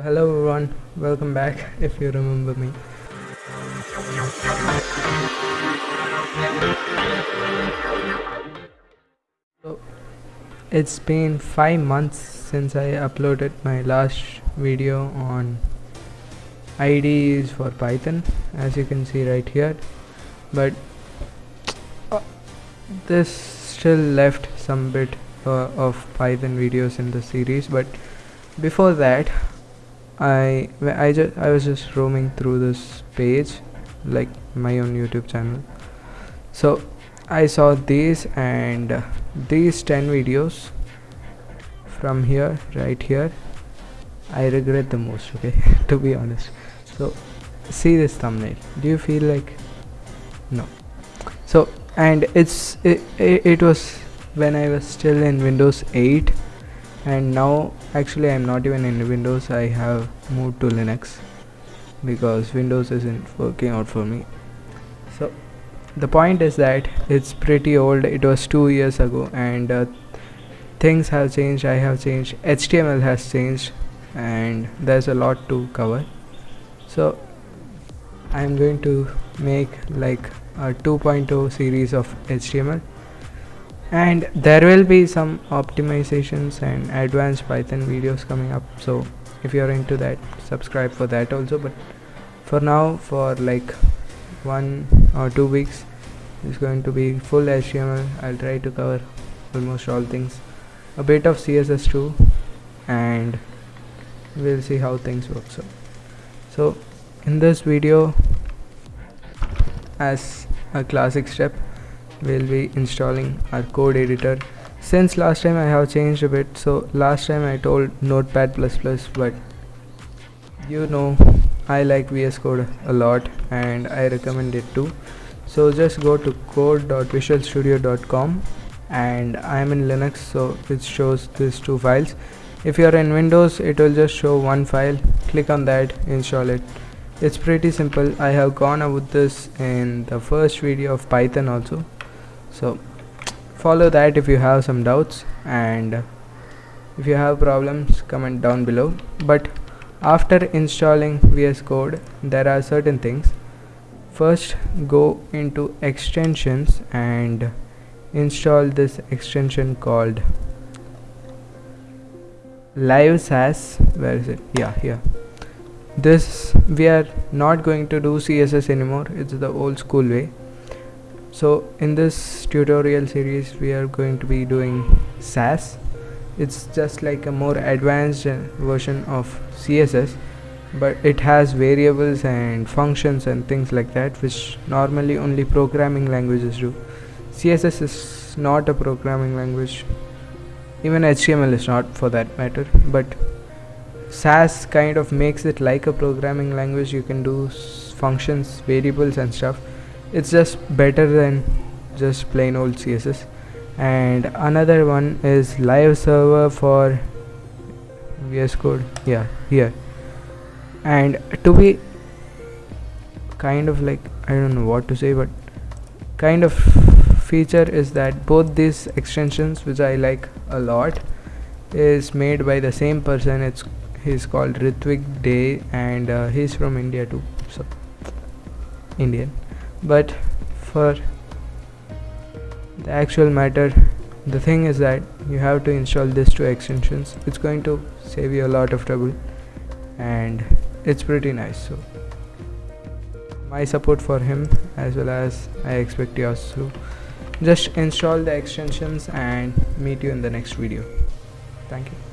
Hello everyone, welcome back if you remember me. So, it's been 5 months since I uploaded my last video on IDEs for Python as you can see right here but this still left some bit uh, of Python videos in the series but before that I I just I was just roaming through this page like my own YouTube channel. So I saw these and uh, these 10 videos from here right here I regret the most okay to be honest. So see this thumbnail. Do you feel like no? So and it's it, it, it was when I was still in Windows 8 and now actually I'm not even in Windows. I have moved to Linux because Windows isn't working out for me. So the point is that it's pretty old. It was two years ago and uh, things have changed. I have changed. HTML has changed and there's a lot to cover. So I'm going to make like a 2.0 series of HTML and there will be some optimizations and advanced python videos coming up. So if you're into that subscribe for that also. But for now for like one or two weeks it's going to be full html i'll try to cover almost all things. A bit of css too and we'll see how things work. So so in this video as a classic step we'll be installing our code editor. Since last time I have changed a bit. So last time I told notepad++ but you know I like VS Code a lot and I recommend it too. So just go to code.visualstudio.com and I am in Linux so it shows these two files. If you are in Windows it will just show one file. Click on that install it. It's pretty simple. I have gone about this in the first video of Python also so follow that if you have some doubts and if you have problems comment down below. But after installing VS Code there are certain things. First go into extensions and install this extension called live sass where is it? Yeah here. This we are not going to do css anymore. It's the old school way so in this tutorial series we are going to be doing Sass it's just like a more advanced version of CSS but it has variables and functions and things like that which normally only programming languages do. CSS is not a programming language. Even HTML is not for that matter but Sass kind of makes it like a programming language. You can do functions variables and stuff it's just better than just plain old css and another one is live server for vs code. Yeah here. And to be kind of like i don't know what to say but kind of feature is that both these extensions which i like a lot is made by the same person. It's he's called Ritwick Dey and uh, he's from India too. So Indian but for the actual matter the thing is that you have to install these two extensions. It's going to save you a lot of trouble and it's pretty nice. So my support for him as well as I expect yours to just install the extensions and meet you in the next video. Thank you